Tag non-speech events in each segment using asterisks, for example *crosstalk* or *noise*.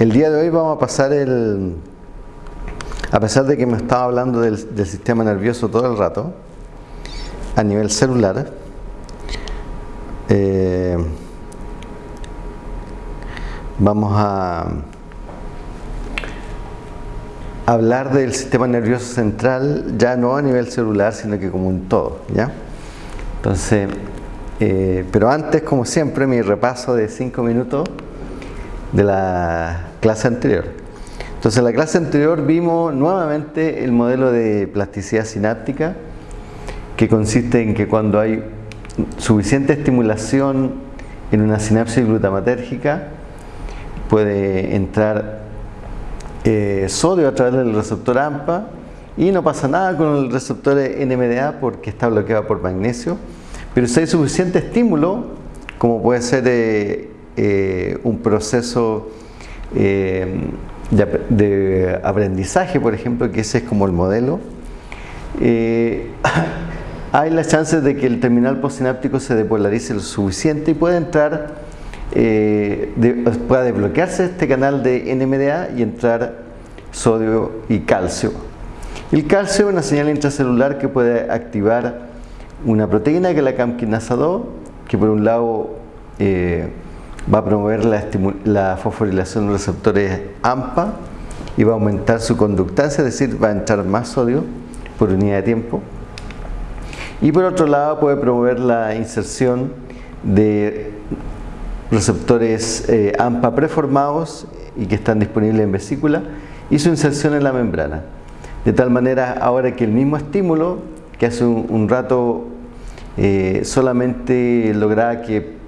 El día de hoy vamos a pasar el... A pesar de que me estaba hablando del, sistema nervioso todo el rato, a nivel celular, eh, vamos a hablar del sistema nervioso central ya no a nivel celular, sino que como un todo, ¿ya? Entonces, eh, pero antes, como siempre, mi repaso de 5 minutos de la clase anterior. Entonces, en la clase anterior vimos nuevamente el modelo de plasticidad sináptica, que consiste en que cuando hay suficiente estimulación en una sinapsis glutamatérgica, puede entrar eh, sodio a través del receptor AMPA y no pasa nada con el receptor NMDA porque está bloqueado por magnesio. Pero si hay suficiente estímulo, como puede ser eh, eh, un proceso de, de, aprendizaje, por ejemplo, que ese es como el modelo, hay las chances de que el terminal postsináptico se depolarice lo suficiente y pueda entrar, eh, pueda desbloquearse este canal de NMDA y entrar sodio y calcio. El calcio es una señal intracelular que puede activar una proteína que es la camquinasa 2, que por un lado eh, va a promover la, la fosforilación de receptores AMPA y va a aumentar su conductancia, es decir, va a entrar más sodio por unidad de tiempo y por otro lado puede promover la inserción de receptores eh, AMPA preformados y que están disponibles en vesícula y su inserción en la membrana. De tal manera ahora que el mismo estímulo que hace un, rato eh, solamente lograba que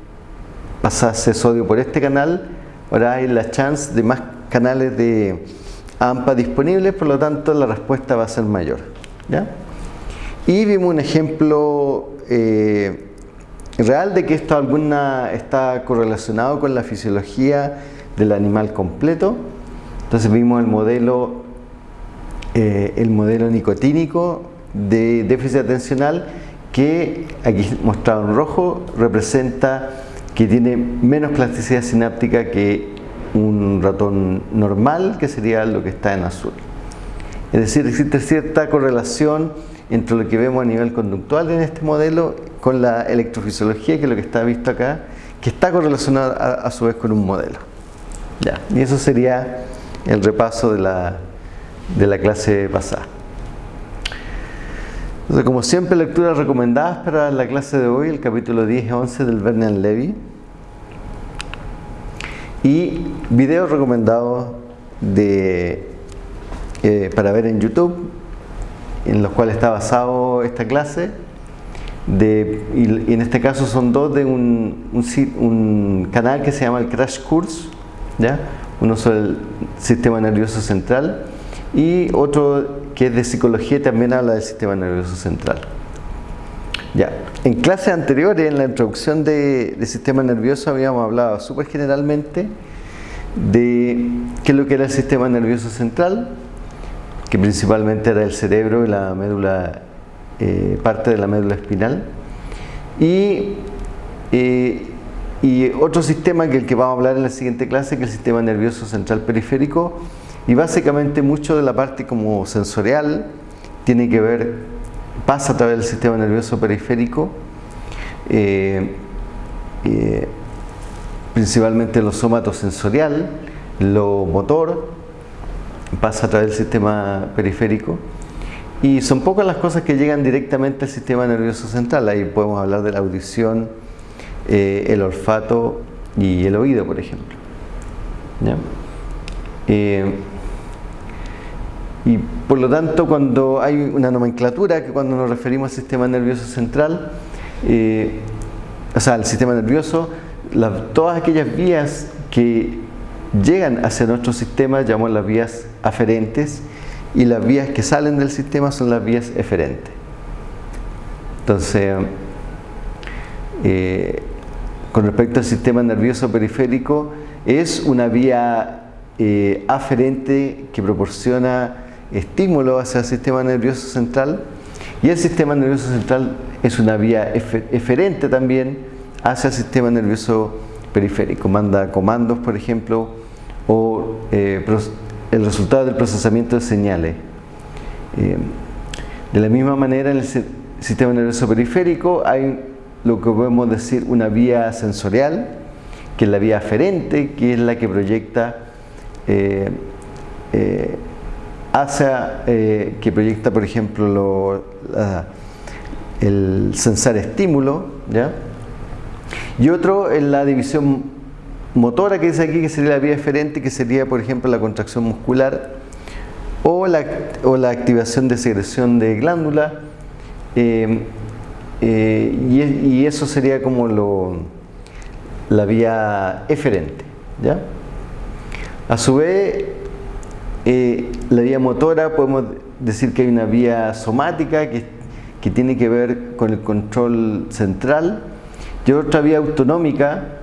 pasase sodio por este canal, ahora hay la chance de más canales de AMPA disponibles, por lo tanto la respuesta va a ser mayor. ¿ya? Y vimos un ejemplo eh, real de que esto alguna está correlacionado con la fisiología del animal completo. Entonces vimos el modelo, eh, el modelo nicotínico de déficit atencional que aquí mostrado en rojo representa que tiene menos plasticidad sináptica que un ratón normal que sería lo que está en azul. Es decir, existe cierta correlación entre lo que vemos a nivel conductual en este modelo con la electrofisiología, que es lo que está visto acá, que está correlacionado a, su vez con un modelo. Ya, y eso sería el repaso de la, de la clase pasada. Entonces, como siempre, lecturas recomendadas para la clase de hoy, el capítulo 10 y 11 del Vernon Levy. Y videos recomendados de, eh, para ver en YouTube en los cuales está basado esta clase de, y, en este caso son dos de un, un, canal que se llama el Crash Course ¿ya? uno sobre el sistema nervioso central y otro que es de psicología y también habla del sistema nervioso central ya. en clases anteriores en la introducción de, sistema nervioso habíamos hablado súper generalmente de qué es lo que era el sistema nervioso central que principalmente era el cerebro y la médula, eh, parte de la médula espinal. Y, eh, y otro sistema que el que vamos a hablar en la siguiente clase, que es el sistema nervioso central periférico, y básicamente mucho de la parte como sensorial tiene que ver, pasa a través del sistema nervioso periférico, eh, principalmente lo somatosensorial, lo motor, pasa a través del sistema periférico y son pocas las cosas que llegan directamente al sistema nervioso central. Ahí podemos hablar de la audición, eh, el olfato y el oído, por ejemplo. Eh, y por lo tanto, cuando hay una nomenclatura, que cuando nos referimos al sistema nervioso central, eh, o sea, al sistema nervioso, todas aquellas vías que llegan hacia nuestro sistema, llamamos las vías aferentes, y las vías que salen del sistema son las vías eferentes. Entonces, eh, con respecto al sistema nervioso periférico, es una vía eh, aferente que proporciona estímulo hacia el sistema nervioso central y el sistema nervioso central es una vía eferente también hacia el sistema nervioso periférico. Manda comandos, por ejemplo, o eh, el resultado del procesamiento de señales. Eh, de la misma manera en el sistema nervioso periférico hay lo que podemos decir una vía sensorial, que es la vía aferente, que es la que proyecta eh, hacia, que proyecta por ejemplo el sensar estímulo, ¿ya? y otro es la división motora que dice aquí, que sería la vía eferente, que sería, por ejemplo, la contracción muscular o la, o la activación de secreción de glándula. Eh, eh, y, eso sería como lo, la vía eferente. ¿ya? A su vez, eh, la vía motora podemos decir que hay una vía somática que, tiene que ver con el control central y otra vía autonómica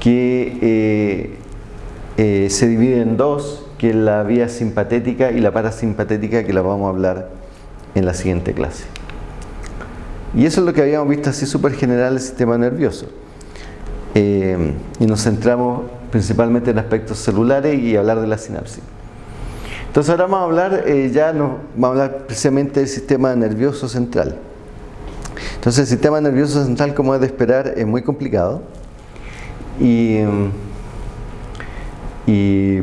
que eh, eh, se divide en dos, que es la vía simpatética y la parasimpatética que la vamos a hablar en la siguiente clase. Y eso es lo que habíamos visto así súper general del sistema nervioso. Y nos centramos principalmente en aspectos celulares y hablar de la sinapsis. Entonces ahora vamos a hablar, ya nos, vamos a hablar precisamente del sistema nervioso central. Entonces el sistema nervioso central, como es de esperar, es muy complicado y,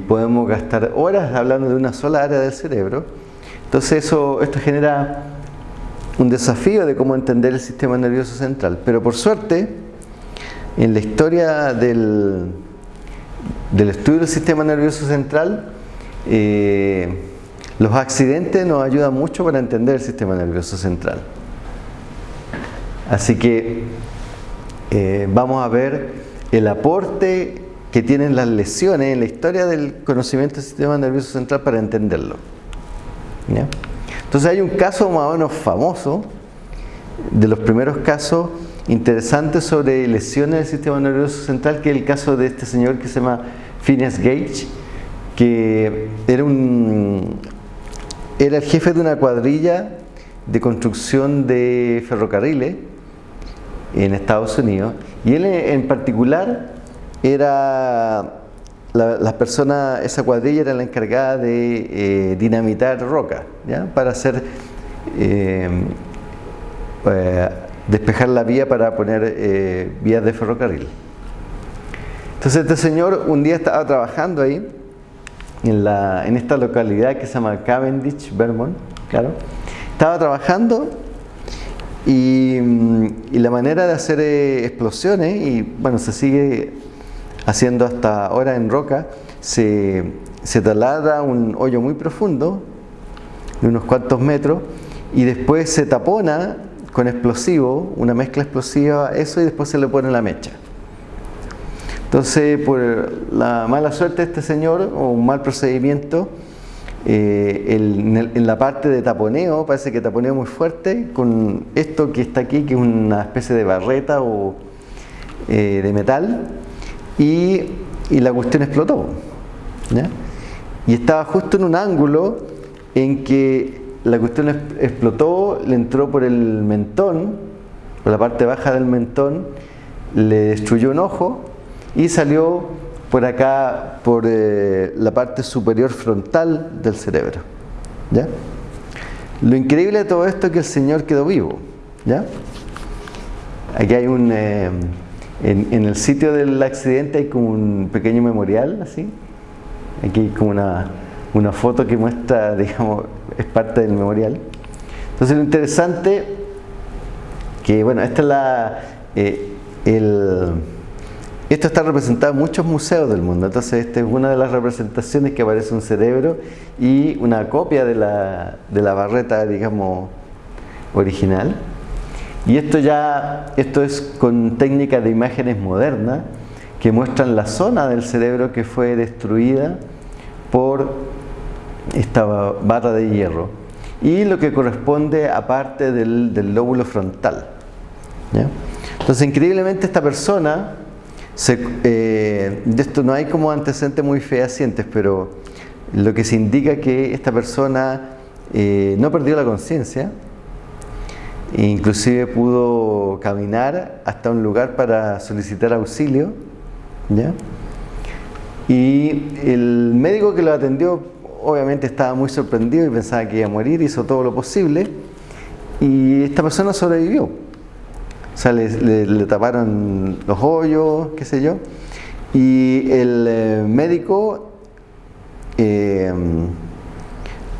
podemos gastar horas hablando de una sola área del cerebro. Entonces eso, esto genera un desafío de cómo entender el sistema nervioso central. Pero por suerte, en la historia del, del estudio del sistema nervioso central, eh, los accidentes nos ayudan mucho para entender el sistema nervioso central. Así que eh, vamos a ver el aporte que tienen las lesiones en la historia del conocimiento del sistema nervioso central para entenderlo. Entonces hay un caso más o menos famoso, de los primeros casos interesantes sobre lesiones del sistema nervioso central, que es el caso de este señor que se llama Phineas Gage, que era, un, era el jefe de una cuadrilla de construcción de ferrocarriles en Estados Unidos y él en particular era la, persona, esa cuadrilla era la encargada de eh, dinamitar roca ¿ya? para hacer eh, eh, despejar la vía para poner vías de ferrocarril entonces este señor un día estaba trabajando ahí en, la, en esta localidad que se llama Cavendish, Vermont claro estaba trabajando Mm, y, la manera de hacer eh, explosiones, y bueno, se sigue haciendo hasta ahora en roca, se, se taladra un hoyo muy profundo, de unos cuantos metros, y después se tapona con explosivo, una mezcla explosiva, eso, y después se le pone la mecha. Entonces, por la mala suerte de este señor, o un mal procedimiento, eh, en, la parte de taponeo, parece que taponeo muy fuerte, con esto que está aquí, que es una especie de barreta o eh, de metal, y, la cuestión explotó. Y estaba justo en un ángulo en que la cuestión explotó, le entró por el mentón, por la parte baja del mentón, le destruyó un ojo y salió por acá, por eh, la parte superior frontal del cerebro. ¿ya? Lo increíble de todo esto es que el Señor quedó vivo. ¿ya? Aquí hay un... Eh, en, el sitio del accidente hay como un pequeño memorial, así. Aquí hay como una, una foto que muestra, *laughs* digamos, es parte del memorial. Entonces lo interesante, que bueno, esta es la... Eh, el, esto está representado en muchos museos del mundo, entonces esta es una de las representaciones que aparece un cerebro y una copia de la, barreta, digamos, original. Y esto ya, esto es con técnicas de imágenes modernas que muestran la zona del cerebro que fue destruida por esta barra de hierro y lo que corresponde a parte del lóbulo frontal. Entonces, increíblemente esta persona eh, de esto no hay como antecedentes muy fehacientes, pero lo que se indica que esta persona eh, no perdió la conciencia, inclusive pudo caminar hasta un lugar para solicitar auxilio, Y el médico que lo atendió obviamente estaba muy sorprendido y pensaba que iba a morir, hizo todo lo posible y esta persona sobrevivió. O sea, le, taparon los hoyos, qué sé yo, y el eh, médico eh,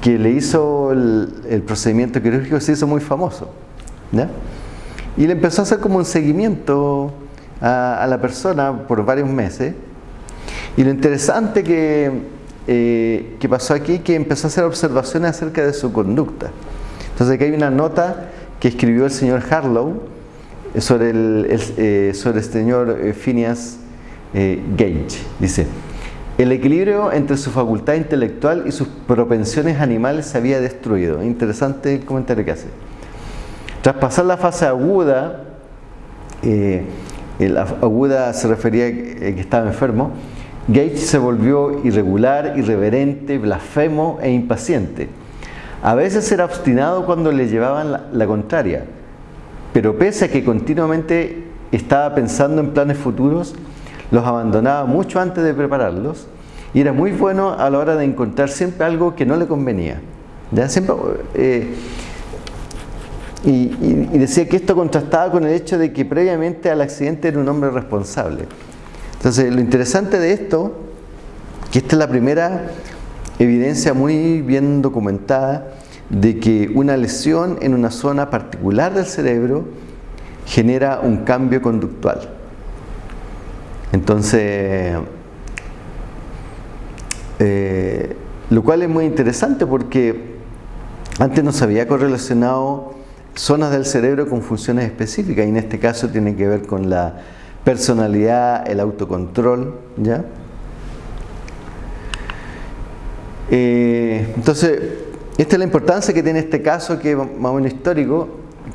que le hizo el, procedimiento quirúrgico se hizo muy famoso. Y le empezó a hacer como un seguimiento a, la persona por varios meses. Y lo interesante que, eh, que pasó aquí que empezó a hacer observaciones acerca de su conducta. Entonces aquí hay una nota que escribió el señor Harlow sobre el, eh, sobre el señor eh, Phineas Gage. Dice, el equilibrio entre su facultad intelectual y sus propensiones animales se había destruido. Interesante comentario que hace. Tras pasar la fase aguda, eh, la aguda se refería a que estaba enfermo, Gage se volvió irregular, irreverente, blasfemo e impaciente. A veces era obstinado cuando le llevaban la contraria, pero pese a que continuamente estaba pensando en planes futuros, los abandonaba mucho antes de prepararlos y era muy bueno a la hora de encontrar siempre algo que no le convenía. Siempre, eh, y, decía que esto contrastaba con el hecho de que previamente al accidente era un hombre responsable. Entonces, lo interesante de esto, que esta es la primera evidencia muy bien documentada de que una lesión en una zona particular del cerebro genera un cambio conductual. Entonces, eh, lo cual es muy interesante porque antes no se había correlacionado zonas del cerebro con funciones específicas y en este caso tiene que ver con la personalidad, el autocontrol, ¿ya? Eh, entonces, esta es la importancia que tiene este caso que es más o menos histórico,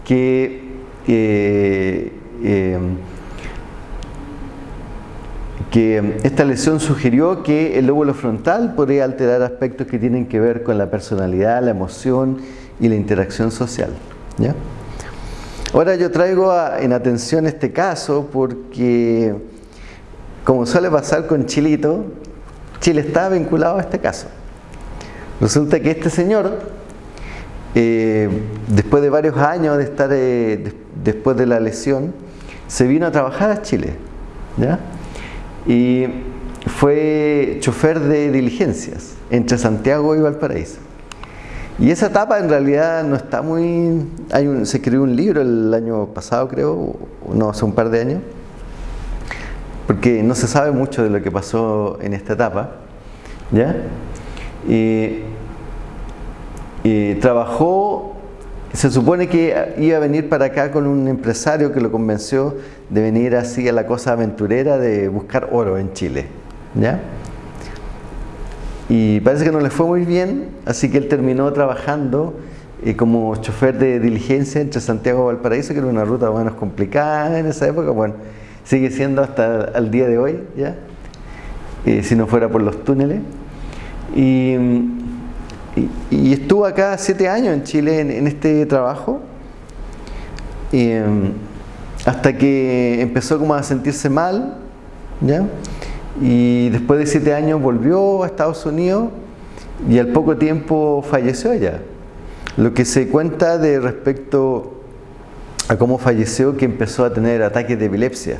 que eh, que esta lesión sugirió que el lóbulo frontal podría alterar aspectos que tienen que ver con la personalidad, la emoción y la interacción social. Ahora yo traigo en atención este caso porque, como suele pasar con Chilito, Chile está vinculado a este caso. Resulta que este señor, eh, después de varios años de estar eh, después de la lesión, se vino a trabajar a Chile. ¿ya? y fue chofer de diligencias entre Santiago y Valparaíso. Y esa etapa en realidad no está muy... Hay se escribió un libro el año pasado, creo, no, hace un par de años, porque no se sabe mucho de lo que pasó en esta etapa. ¿ya? Y, trabajó se supone que iba a venir para acá con un empresario que lo convenció de venir así a la cosa aventurera de buscar oro en Chile. ¿Ya? Y parece que no le fue muy bien, así que él terminó trabajando eh, como chofer de diligencia entre Santiago y Valparaíso, que era una ruta más complicada en esa época. Bueno, sigue siendo hasta el día de hoy, ¿ya? Eh, si no fuera por los túneles. Y y, estuvo acá siete años en Chile en, este trabajo, em, hasta que empezó como a sentirse mal, ¿ya? y después de siete años volvió a Estados Unidos y al poco tiempo falleció ella. Lo que se cuenta de respecto a cómo falleció, que empezó a tener ataques de epilepsia,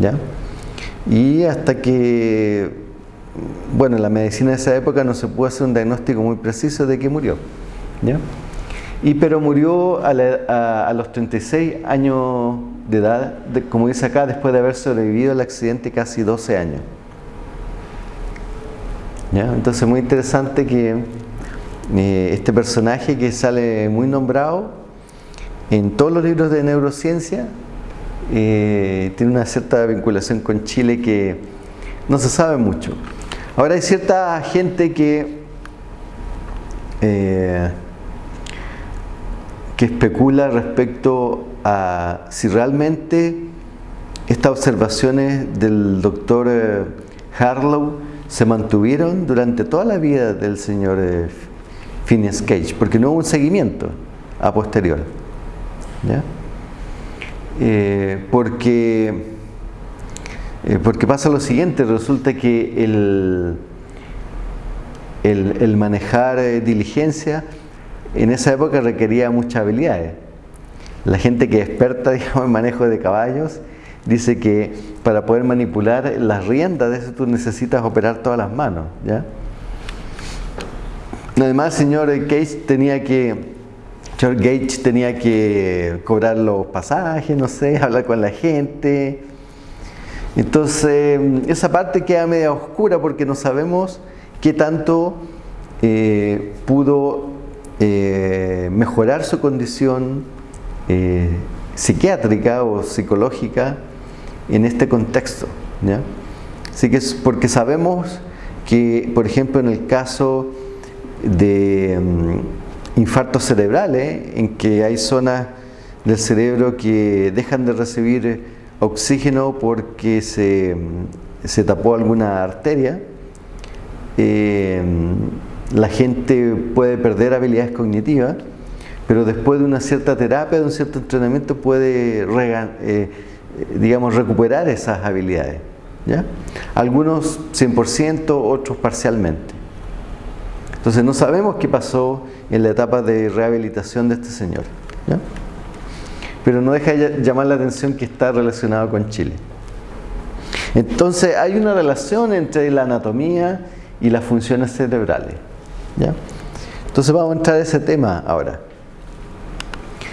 ¿ya? y hasta que bueno, en la medicina de esa época no se pudo hacer un diagnóstico muy preciso de que murió. Y pero murió a, los 36 años de edad, como dice acá, después de haber sobrevivido al accidente casi 12 años. ¿Ya? Entonces muy interesante que eh, este personaje que sale muy nombrado en todos los libros de neurociencia eh, tiene una cierta vinculación con Chile que no se sabe mucho. Ahora hay cierta gente que, eh, que especula respecto a si realmente estas observaciones del doctor eh, Harlow se mantuvieron durante toda la vida del señor eh, Phineas Cage, porque no hubo un seguimiento a posterior. porque Eh, porque pasa lo siguiente, resulta que el, el, manejar eh, diligencia en esa época requería muchas habilidades. La gente que es experta *laughs* en manejo de caballos dice que para poder manipular las riendas de eso tú necesitas operar todas las manos. ¿ya? Además, señor Gage tenía que, señor Gage tenía que cobrar los pasajes, no sé, *laughs* hablar con la gente. Entonces, esa parte queda media oscura porque no sabemos qué tanto eh, pudo eh, mejorar su condición eh, psiquiátrica o psicológica en este contexto. Así que es porque sabemos que, por ejemplo, en el caso de mm, infartos cerebrales, en que hay zonas del cerebro que dejan de recibir oxígeno porque se, mm, tapó alguna arteria, eh, la gente puede perder habilidades cognitivas, pero después de una cierta terapia, de un cierto entrenamiento, puede eh, digamos, recuperar esas habilidades. ¿ya? Algunos 100%, otros parcialmente. Entonces no sabemos qué pasó en la etapa de rehabilitación de este señor. Pero no deja de llamar la atención que está relacionado con Chile. Entonces hay una relación entre la anatomía y las funciones cerebrales. ¿ya? Entonces vamos a entrar a ese tema ahora.